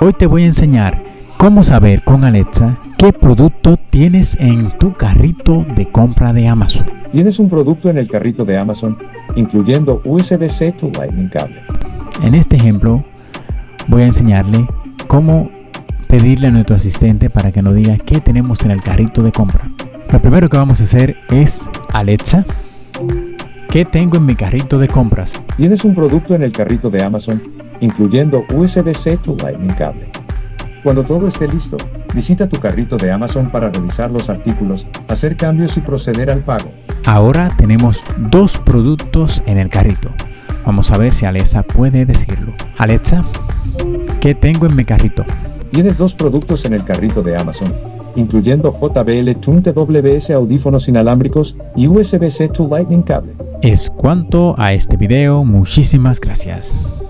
Hoy te voy a enseñar cómo saber con Alexa qué producto tienes en tu carrito de compra de Amazon. Tienes un producto en el carrito de Amazon, incluyendo USB-C to Lightning Cable. En este ejemplo voy a enseñarle cómo pedirle a nuestro asistente para que nos diga qué tenemos en el carrito de compra. Lo primero que vamos a hacer es Alexa, ¿qué tengo en mi carrito de compras? Tienes un producto en el carrito de Amazon, incluyendo USB-C to Lightning Cable. Cuando todo esté listo, visita tu carrito de Amazon para revisar los artículos, hacer cambios y proceder al pago. Ahora tenemos dos productos en el carrito. Vamos a ver si Alexa puede decirlo. Alexa, ¿qué tengo en mi carrito? Tienes dos productos en el carrito de Amazon, incluyendo JBL Tune TWS audífonos inalámbricos y USB-C to Lightning Cable. Es cuanto a este video. Muchísimas gracias.